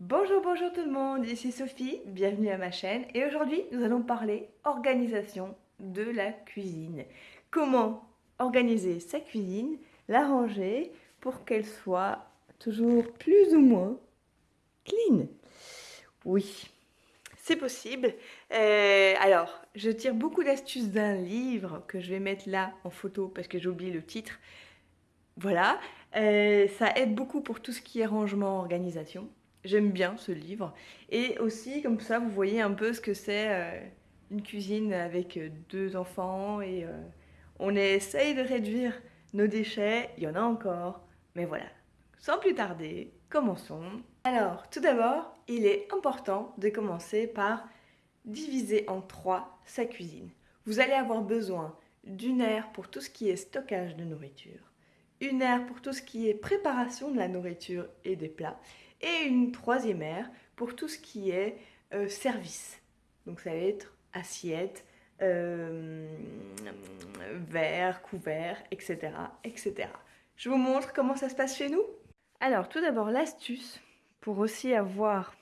Bonjour, bonjour tout le monde, ici Sophie, bienvenue à ma chaîne et aujourd'hui nous allons parler organisation de la cuisine. Comment organiser sa cuisine, la ranger pour qu'elle soit toujours plus ou moins clean. Oui, c'est possible. Euh, alors, je tire beaucoup d'astuces d'un livre que je vais mettre là en photo parce que j'ai oublié le titre. Voilà, euh, ça aide beaucoup pour tout ce qui est rangement, organisation. J'aime bien ce livre. Et aussi, comme ça, vous voyez un peu ce que c'est euh, une cuisine avec euh, deux enfants. Et euh, on essaye de réduire nos déchets. Il y en a encore. Mais voilà. Sans plus tarder, commençons. Alors, tout d'abord, il est important de commencer par diviser en trois sa cuisine. Vous allez avoir besoin d'une aire pour tout ce qui est stockage de nourriture, une aire pour tout ce qui est préparation de la nourriture et des plats, et une troisième aire pour tout ce qui est euh, service. Donc ça va être assiette, euh, verre, couvert, etc., etc. Je vous montre comment ça se passe chez nous. Alors tout d'abord l'astuce pour aussi avoir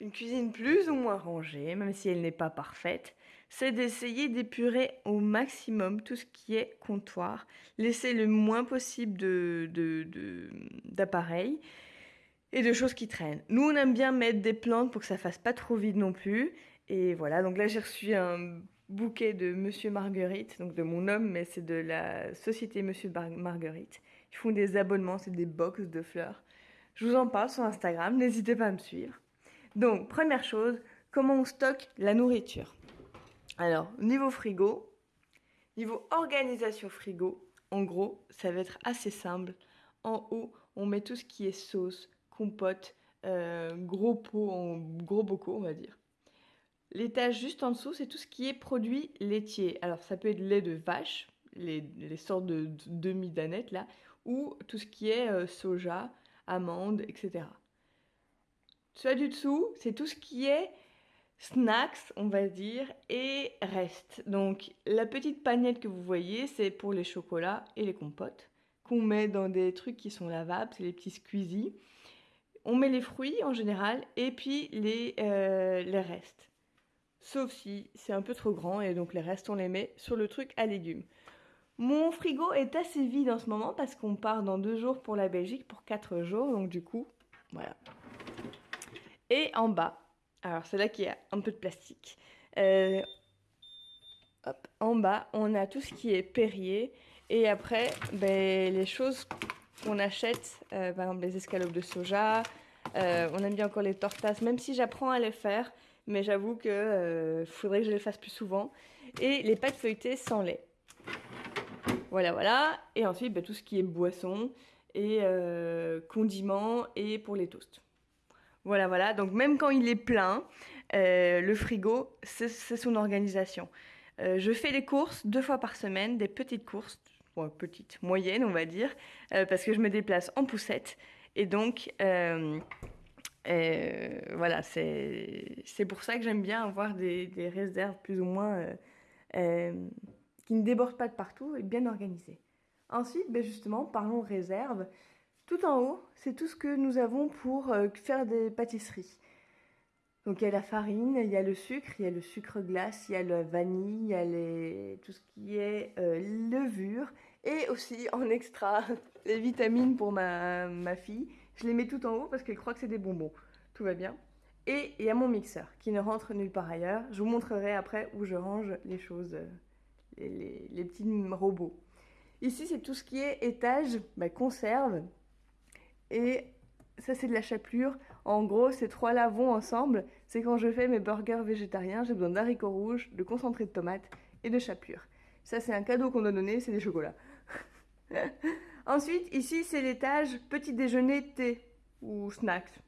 une cuisine plus ou moins rangée, même si elle n'est pas parfaite, c'est d'essayer d'épurer au maximum tout ce qui est comptoir, laisser le moins possible d'appareils de, et de choses qui traînent. Nous, on aime bien mettre des plantes pour que ça fasse pas trop vide non plus. Et voilà, donc là, j'ai reçu un bouquet de Monsieur Marguerite, donc de mon homme, mais c'est de la société Monsieur Marguerite. Ils font des abonnements, c'est des box de fleurs. Je vous en parle sur Instagram, n'hésitez pas à me suivre. Donc, première chose, comment on stocke la nourriture? Alors, niveau frigo, niveau organisation frigo, en gros, ça va être assez simple. En haut, on met tout ce qui est sauce, compote, euh, gros pots, en gros bocaux, on va dire. L'étage juste en dessous, c'est tout ce qui est produits laitiers. Alors, ça peut être lait de vache, les, sortes de, de demi-danettes là, ou tout ce qui est euh, soja, amandes, etc. Soit du dessous, c'est tout ce qui est snacks, on va dire, et reste. Donc, la petite panette que vous voyez, c'est pour les chocolats et les compotes qu'on met dans des trucs qui sont lavables, c'est les petits squeezies. On met les fruits en général et puis les, euh, les restes. Sauf si c'est un peu trop grand et donc les restes on les met sur le truc à légumes. Mon frigo est assez vide en ce moment parce qu'on part dans deux jours pour la Belgique pour quatre jours donc du coup voilà. Et en bas, alors c'est là qu'il y a un peu de plastique. Euh, en bas on a tout ce qui est Perrier et après ben, les choses qu'on achète, euh, par exemple les escalopes de soja, euh, on aime bien encore les tortas, même si j'apprends à les faire, mais j'avoue que euh, faudrait que je les fasse plus souvent. Et les pâtes feuilletées sans lait. Voilà, voilà. Et ensuite, bah, tout ce qui est boisson et condiments et pour les toasts. Voilà, voilà. Donc même quand il est plein, le frigo, c'est son organisation. Je fais les courses deux fois par semaine, des petites courses, bon, petites, moyennes on va dire, euh, parce que je me déplace en poussette. Et donc, euh, euh, voilà, c'est pour ça que j'aime bien avoir des, réserves plus ou moins qui ne débordent pas de partout et bien organisées. Ensuite, ben justement, parlons réserve. Tout en haut, c'est tout ce que nous avons pour faire des pâtisseries. Donc il y a la farine, il y a le sucre, il y a le sucre glace, il y a la vanille, il y a tout ce qui est euh, levure et aussi en extra les vitamines pour ma, ma fille. Je les mets tout en haut parce qu'elle croit que c'est des bonbons. Tout va bien. Et il y a mon mixeur qui ne rentre nulle part ailleurs. Je vous montrerai après où je range les choses, les, les, les petits robots. Ici, c'est tout ce qui est étage, bah, conserve. Et ça, c'est de la chapelure. En gros, ces trois-là vont ensemble. C'est quand je fais mes burgers végétariens, j'ai besoin d'haricots rouges, de concentré de tomates et de chapelure. Ça, c'est un cadeau qu'on a donné, c'est des chocolats. Ensuite, ici, c'est l'étage petit déjeuner, thé ou snacks.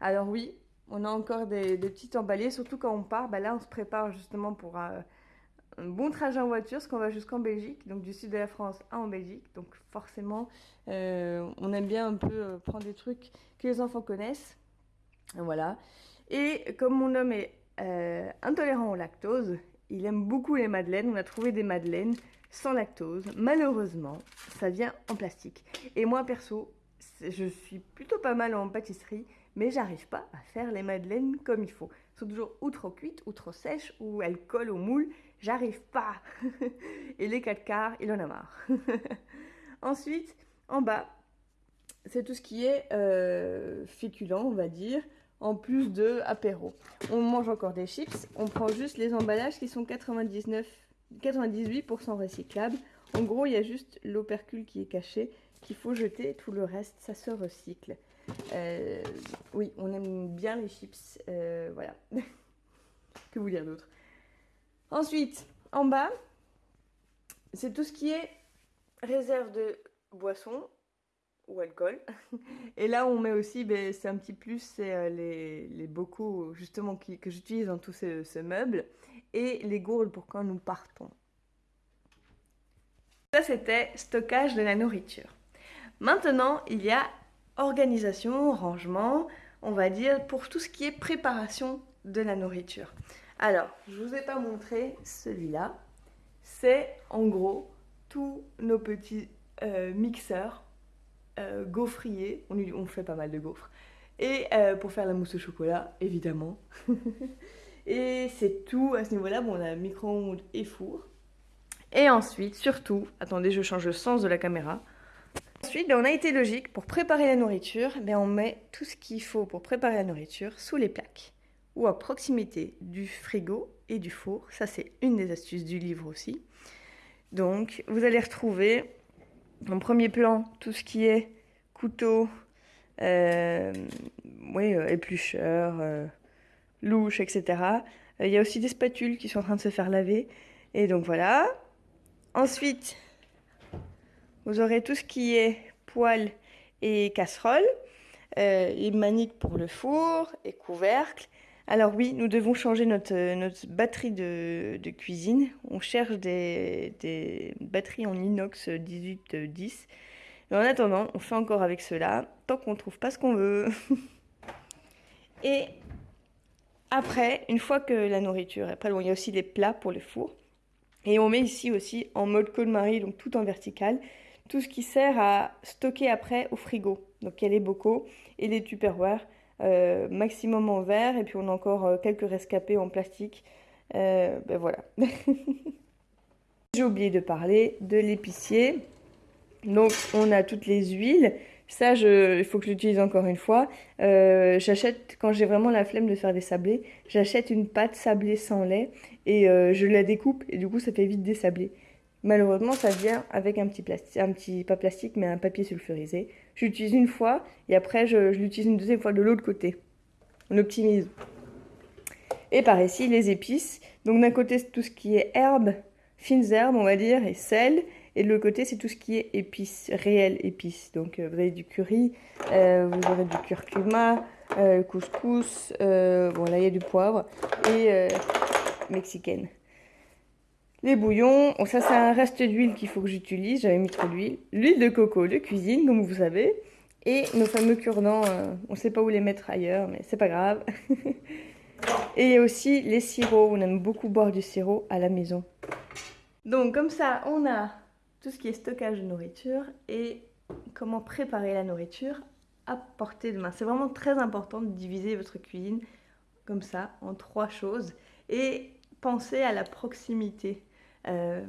Alors oui, on a encore des, des petits emballés, surtout quand on part. Bah là, on se prépare justement pour euh, un bon trajet en voiture, parce qu'on va jusqu'en Belgique, donc du sud de la France à en Belgique. Donc forcément, euh, on aime bien un peu euh, prendre des trucs que les enfants connaissent. Voilà. Et comme mon homme est euh, intolérant au lactose, il aime beaucoup les madeleines. On a trouvé des madeleines sans lactose. Malheureusement, ça vient en plastique. Et moi, perso, je suis plutôt pas mal en pâtisserie, mais j'arrive pas à faire les madeleines comme il faut. Elles sont toujours ou trop cuites, ou trop sèches, ou elles collent au moule. J'arrive pas. Et les 4 quarts, il en a marre. Ensuite, en bas, c'est tout ce qui est euh, féculent, on va dire, en plus de apéro. On mange encore des chips, on prend juste les emballages qui sont 99, 98% recyclables. En gros, il y a juste l'opercule qui est caché, qu'il faut jeter, tout le reste, ça se recycle. Euh, oui, on aime bien les chips, euh, voilà. que vous dire d'autre? Ensuite, en bas, c'est tout ce qui est réserve de boissons ou alcool. Et là, on met aussi, ben, c'est un petit plus, c'est euh, les, bocaux justement que j'utilise dans tous ces, ces, meubles et les gourdes pour quand nous partons. Ça, c'était stockage de la nourriture. Maintenant, il y a organisation, rangement, on va dire, pour tout ce qui est préparation de la nourriture. Alors, je ne vous ai pas montré celui-là. C'est en gros tous nos petits euh, mixeurs euh, gaufriers. On, fait pas mal de gaufres. Et euh, pour faire la mousse au chocolat, évidemment. et c'est tout à ce niveau-là. Bon, on a micro-ondes et four. Et ensuite, surtout, attendez, je change le sens de la caméra. Ensuite, ben, on a été logique. Pour préparer la nourriture, on met tout ce qu'il faut pour préparer la nourriture sous les plaques ou à proximité du frigo et du four. Ça, c'est une des astuces du livre aussi. Donc, vous allez retrouver en premier plan tout ce qui est couteau, euh, oui, euh, éplucheur, euh, louche, etc. Il y a aussi des spatules qui sont en train de se faire laver. Et donc voilà. Ensuite, vous aurez tout ce qui est poêle et casserole, euh, et manique pour le four et couvercle. Alors oui, nous devons changer notre, notre batterie de, cuisine. On cherche des, batteries en inox 1810. Mais en attendant, on fait encore avec cela, tant qu'on ne trouve pas ce qu'on veut. et après, une fois que la nourriture est prête, bon, il y a aussi les plats pour le four. Et on met ici aussi en mode Côte-Marie, donc tout en vertical tout ce qui sert à stocker après au frigo. Donc il y a les bocaux et les tupperware, euh, maximum en verre, et puis on a encore euh, quelques rescapés en plastique. Euh, ben voilà. J'ai oublié de parler de l'épicier. Donc on a toutes les huiles. Ça, je, il faut que je l'utilise encore une fois. J'achète, quand j'ai vraiment la flemme de faire des sablés, j'achète une pâte sablée sans lait et je la découpe et du coup ça fait vite des sablés. Malheureusement, ça vient avec un petit plastique, un petit, pas plastique, mais un papier sulfurisé. J'utilise une fois et après je, l'utilise une deuxième fois de l'autre côté. On optimise. Et par ici, les épices. Donc d'un côté, c'est tout ce qui est herbes, fines herbes, on va dire, et sel. Et de l'autre côté, c'est tout ce qui est épices, réelles épices. Donc euh, vous avez du curry, euh, vous aurez du curcuma, euh, couscous, bon là il y a du poivre, et mexicaine. Les bouillons, ça c'est un reste d'huile qu'il faut que j'utilise, j'avais mis trop d'huile. L'huile de coco de cuisine, comme vous savez. Et nos fameux cure-dents, euh, on ne sait pas où les mettre ailleurs, mais c'est pas grave. et aussi les sirops, on aime beaucoup boire du sirop à la maison. Donc comme ça, on a tout ce qui est stockage de nourriture et comment préparer la nourriture à portée de main. C'est vraiment très important de diviser votre cuisine comme ça en trois choses et penser à la proximité. Euh,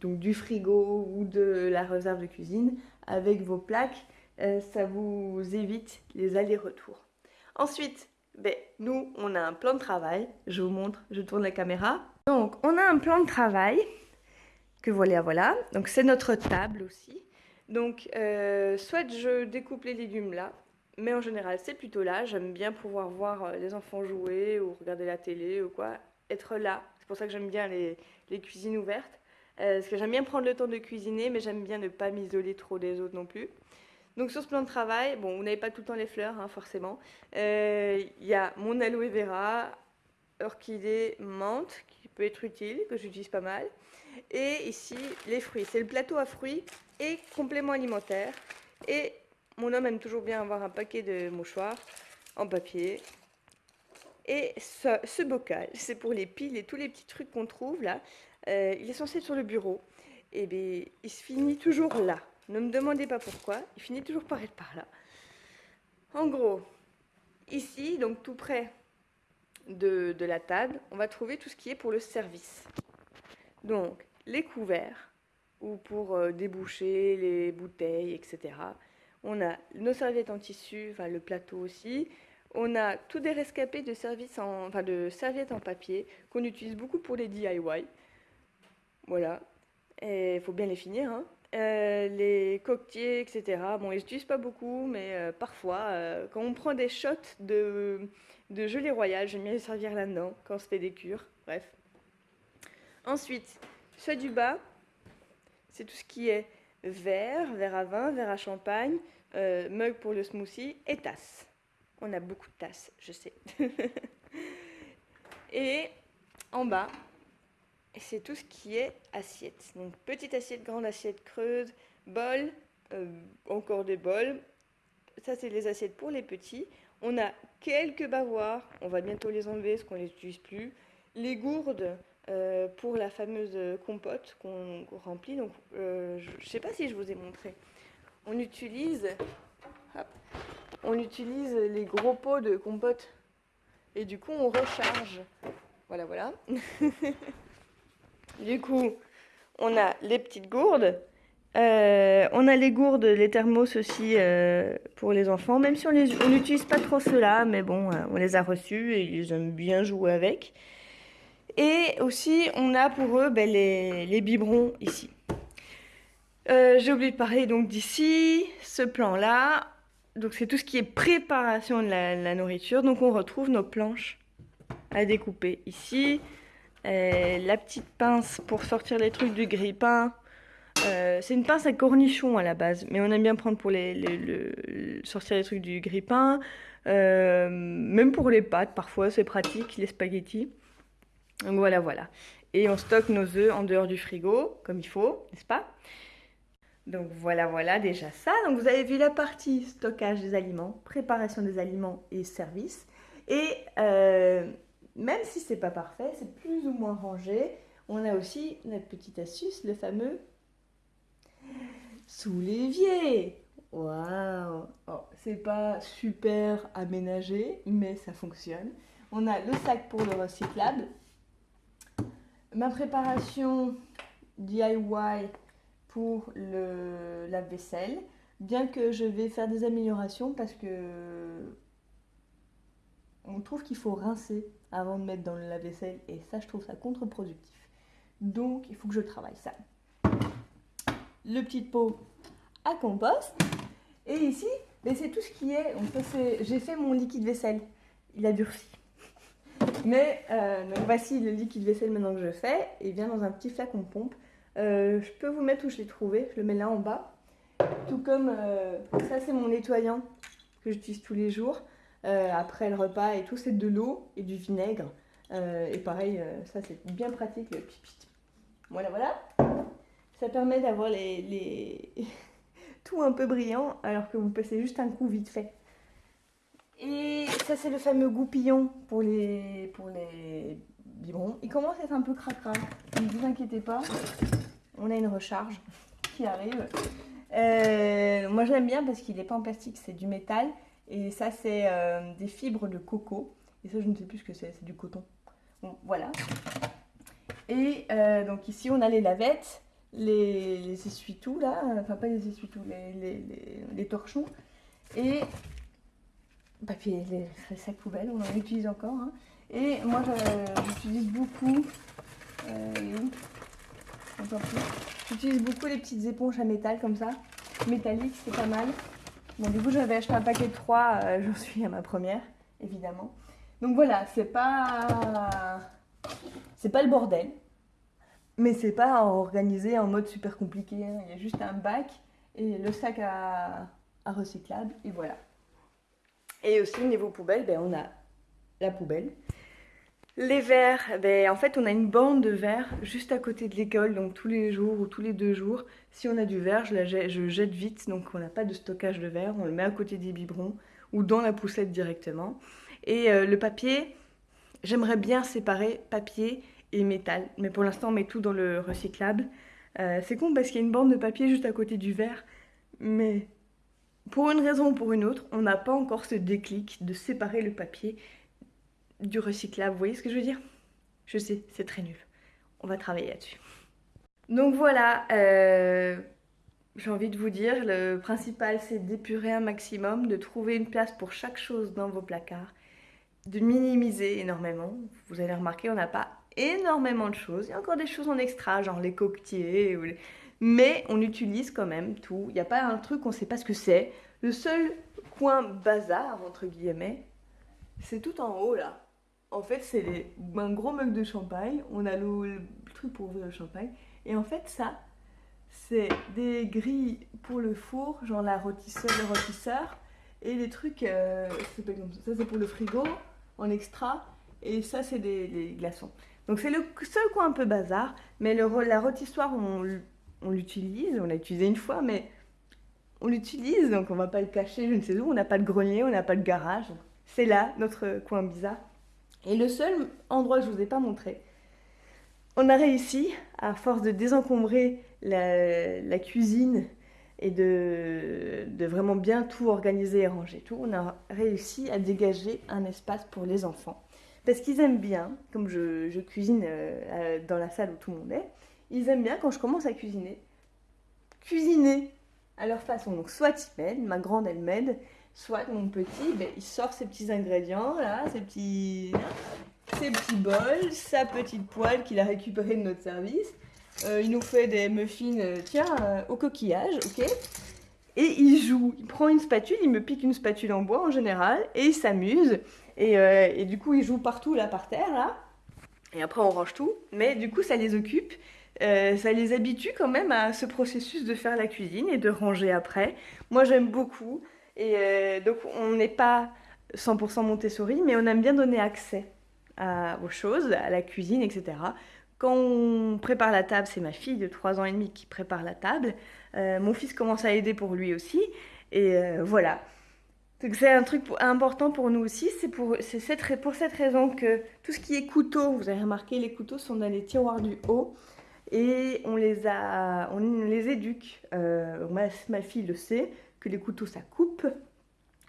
donc du frigo ou de la réserve de cuisine avec vos plaques, euh, ça vous évite les allers-retours. Ensuite, ben, nous, on a un plan de travail. Je vous montre, je tourne la caméra. Donc, on a un plan de travail que voilà, voilà. Donc, c'est notre table aussi. Donc, euh, soit je découpe les légumes là, mais en général, c'est plutôt là. J'aime bien pouvoir voir les enfants jouer ou regarder la télé ou quoi. Être là, c'est pour ça que j'aime bien les, cuisines ouvertes. Euh, parce que j'aime bien prendre le temps de cuisiner, mais j'aime bien ne pas m'isoler trop des autres non plus. Donc sur ce plan de travail, bon, vous n'avez pas tout le temps les fleurs, hein, forcément. Euh, il y a mon aloe vera, orchidée, menthe, qui peut être utile, que j'utilise pas mal. Et ici, les fruits. C'est le plateau à fruits et compléments alimentaires. Et mon homme aime toujours bien avoir un paquet de mouchoirs en papier et ce, bocal, c'est pour les piles et tous les petits trucs qu'on trouve là. Euh, il est censé être sur le bureau. Et bien, il se finit toujours là. Ne me demandez pas pourquoi. Il finit toujours par être par là. En gros, ici, donc tout près de, de, la table, on va trouver tout ce qui est pour le service. Donc, les couverts, ou pour euh, déboucher les bouteilles, etc. On a nos serviettes en tissu, enfin le plateau aussi. On a tous des rescapés de, services en, de serviettes en papier qu'on utilise beaucoup pour les DIY. Voilà. Et il faut bien les finir. Hein. Euh, les coquetiers, etc. Bon, ils n'utilisent pas beaucoup, mais euh, parfois, quand on prend des shots de, de gelée royale, j'aime bien les servir là-dedans quand on se fait des cures. Bref. Ensuite, soit du bas, c'est tout ce qui est verre, verre à vin, verre à champagne, euh, mug pour le smoothie et tasse. On a beaucoup de tasses, je sais. et en bas, c'est tout ce qui est assiette. Donc petite assiette, grande assiette creuse, bol, euh, encore des bols. Ça, c'est les assiettes pour les petits. On a quelques bavoirs, on va bientôt les enlever parce qu'on ne les utilise plus. Les gourdes, euh, pour la fameuse compote qu'on remplit. Donc, euh, je ne sais pas si je vous ai montré. On utilise, on utilise les gros pots de compote et du coup on recharge. Voilà, voilà. du coup, on a les petites gourdes. Euh, on a les gourdes, les thermos aussi pour les enfants, même si on n'utilise pas trop cela, mais bon, on les a reçus et ils aiment bien jouer avec. Et aussi, on a pour eux ben, les, biberons ici. Euh, j'ai oublié de parler donc d'ici, ce plan-là. Donc c'est tout ce qui est préparation de la, nourriture. Donc on retrouve nos planches à découper ici. Euh, la petite pince pour sortir les trucs du grille-pain. Euh, c'est une pince à cornichon à la base, mais on aime bien prendre pour les, sortir les trucs du grille-pain. même pour les pâtes, parfois c'est pratique, les spaghettis. Donc voilà, voilà. Et on stocke nos œufs en dehors du frigo, comme il faut, n'est-ce pas? Donc voilà, voilà déjà ça. Donc vous avez vu la partie stockage des aliments, préparation des aliments et service. Et euh, même si c'est pas parfait, c'est plus ou moins rangé, on a aussi notre petite astuce, le fameux sous l'évier. Waouh oh, C'est pas super aménagé, mais ça fonctionne. On a le sac pour le recyclable, ma préparation DIY pour le lave-vaisselle, bien que je vais faire des améliorations parce que on trouve qu'il faut rincer avant de mettre dans le lave-vaisselle et ça je trouve ça contre-productif. Donc il faut que je travaille ça. Le petit pot à compost et ici ben, c'est tout ce qui est, j'ai fait mon liquide vaisselle, il a durci. Mais euh, voici le liquide vaisselle maintenant que je fais. Il vient dans un petit flacon pompe. Euh, je peux vous mettre où je l'ai trouvé. Je le mets là en bas. Tout comme euh, ça, c'est mon nettoyant que j'utilise tous les jours. après le repas et tout, c'est de l'eau et du vinaigre. et pareil, ça c'est bien pratique. Voilà, voilà. Ça permet d'avoir les, les... tout un peu brillant alors que vous passez juste un coup vite fait. Et ça, c'est le fameux goupillon pour les, pour les biberons. Il commence à être un peu cracra. Ne vous inquiétez pas. On a une recharge qui arrive. Euh, moi, je l'aime bien parce qu'il n'est pas en plastique, c'est du métal. Et ça, c'est euh, des fibres de coco. Et ça, je ne sais plus ce que c'est, c'est du coton. Bon, voilà. Et euh, donc ici, on a les lavettes, les, essuie-tout, là. Enfin, pas les essuie-tout, les, torchons. Et papier, les, sacs poubelles, on en utilise encore. Hein. Et moi, j'utilise beaucoup. J'utilise beaucoup les petites éponges à métal comme ça, métalliques, c'est pas mal. Bon, du coup, j'avais acheté un paquet de 3, euh, j'en suis à ma première, évidemment. Donc voilà, c'est pas. Pas le bordel, mais c'est pas organisé en mode super compliqué. Hein. Il y a juste un bac et le sac à, à recyclable, et voilà. Et aussi, niveau poubelle, ben, on a la poubelle. Les verres, ben, en fait, on a une bande de verre juste à côté de l'école, donc tous les jours ou tous les deux jours. Si on a du verre, je, jette vite, donc on n'a pas de stockage de verre. On le met à côté des biberons ou dans la poussette directement. Et euh, le papier, j'aimerais bien séparer papier et métal, mais pour l'instant, on met tout dans le recyclable. Euh, c'est con parce qu'il y a une bande de papier juste à côté du verre, mais pour une raison ou pour une autre, on n'a pas encore ce déclic de séparer le papier du recyclable. Vous voyez ce que je veux dire? Je sais, c'est très nul. On va travailler là-dessus. Donc voilà, euh, j'ai envie de vous dire, le principal c'est d'épurer un maximum, de trouver une place pour chaque chose dans vos placards, de minimiser énormément. Vous allez remarquer, on n'a pas énormément de choses. Il y a encore des choses en extra, genre les coquetiers, mais on utilise quand même tout. Il n'y a pas un truc, on ne sait pas ce que c'est. Le seul coin bazar, entre guillemets, c'est tout en haut là. En fait, c'est un gros mug de champagne. On a le, truc pour ouvrir le champagne. Et en fait, ça, c'est des grilles pour le four, genre la rôtisseur, le rôtisseur. Et les trucs, euh, ça c'est pour le frigo en extra. Et ça, c'est des, glaçons. Donc c'est le seul coin un peu bazar. Mais la rôtissoire, on, on l'utilise. On l'a utilisé une fois, mais on l'utilise. Donc on va pas le cacher, je ne sais où. On n'a pas de grenier, on n'a pas de garage. C'est là, notre coin bizarre. Et le seul endroit que je ne vous ai pas montré, on a réussi, à force de désencombrer la, cuisine et de, vraiment bien tout organiser et ranger tout, on a réussi à dégager un espace pour les enfants. Parce qu'ils aiment bien, comme je, cuisine euh, dans la salle où tout le monde est, ils aiment bien quand je commence à cuisiner, cuisiner à leur façon. Donc soit ils m'aident, ma grande elle m'aide, soit mon petit, ben, il sort ses petits ingrédients, là, ses petits, ses petits bols, sa petite poêle qu'il a récupérée de notre service. Euh, il nous fait des muffins, euh, tiens, euh, au coquillage, ok Et il joue, il prend une spatule, il me pique une spatule en bois en général, et il s'amuse. Et, et, du coup, il joue partout, là, par terre, là. Et après, on range tout. Mais du coup, ça les occupe. ça les habitue quand même à ce processus de faire la cuisine et de ranger après. Moi, j'aime beaucoup. Et euh, donc, on n'est pas 100% Montessori, mais on aime bien donner accès aux choses, à la cuisine, etc. Quand on prépare la table, c'est ma fille de 3 ans et demi qui prépare la table. Euh, mon fils commence à aider pour lui aussi. Et euh, voilà. Donc c'est un truc important pour nous aussi. C'est pour, cette, raison que tout ce qui est couteau, vous avez remarqué, les couteaux sont dans les tiroirs du haut. Et on les, éduque. ma fille le sait que les couteaux ça coupe,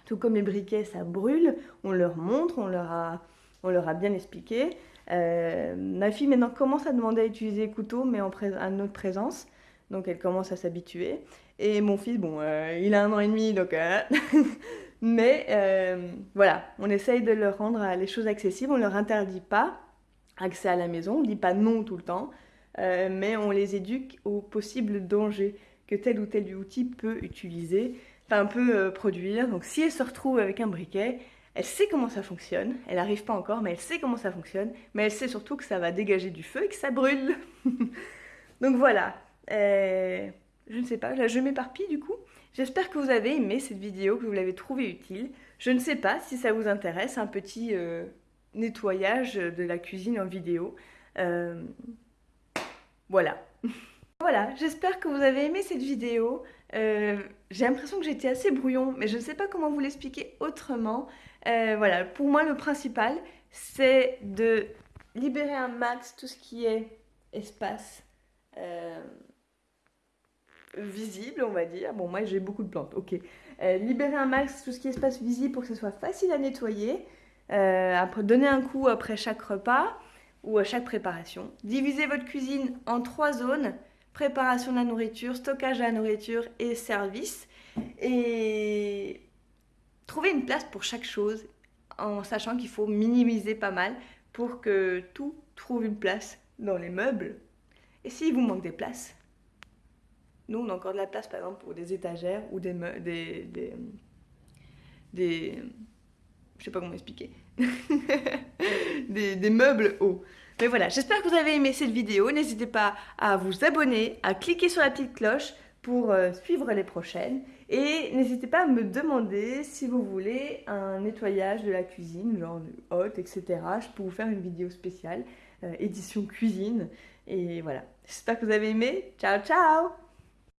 tout comme les briquets ça brûle. On leur montre, on leur a, on leur a bien expliqué. Euh, ma fille maintenant commence à demander à utiliser les couteaux, mais en à notre présence. Donc elle commence à s'habituer. Et mon fils, bon, euh, il a un an et demi, donc... Euh, mais voilà, on essaye de leur rendre les choses accessibles. On ne leur interdit pas accès à la maison, on ne dit pas non tout le temps. mais on les éduque aux possibles dangers tel ou tel outil peut utiliser, enfin peut euh, produire. Donc si elle se retrouve avec un briquet, elle sait comment ça fonctionne, elle n'arrive pas encore, mais elle sait comment ça fonctionne, mais elle sait surtout que ça va dégager du feu et que ça brûle. Donc voilà, euh, je ne sais pas, là je m'éparpille du coup. J'espère que vous avez aimé cette vidéo, que vous l'avez trouvée utile. Je ne sais pas si ça vous intéresse, un petit euh, nettoyage de la cuisine en vidéo. voilà. Voilà, j'espère que vous avez aimé cette vidéo. Euh, j'ai l'impression que j'étais assez brouillon, mais je ne sais pas comment vous l'expliquer autrement. Euh, voilà, pour moi le principal, c'est de libérer un max tout ce qui est espace euh, visible, on va dire. Bon, moi j'ai beaucoup de plantes, ok. libérer un max tout ce qui est espace visible pour que ce soit facile à nettoyer. donner un coup après chaque repas ou à chaque préparation. Divisez votre cuisine en trois zones préparation de la nourriture, stockage de la nourriture et service. Et trouver une place pour chaque chose en sachant qu'il faut minimiser pas mal pour que tout trouve une place dans les meubles. Et s'il vous manque des places, nous on a encore de la place par exemple pour des étagères ou des des, des, des je sais pas comment expliquer des, des meubles hauts. Mais voilà, j'espère que vous avez aimé cette vidéo. N'hésitez pas à vous abonner, à cliquer sur la petite cloche pour euh, suivre les prochaines. Et n'hésitez pas à me demander si vous voulez un nettoyage de la cuisine, genre hot, etc. Je peux vous faire une vidéo spéciale, euh, édition cuisine. Et voilà, j'espère que vous avez aimé. Ciao, ciao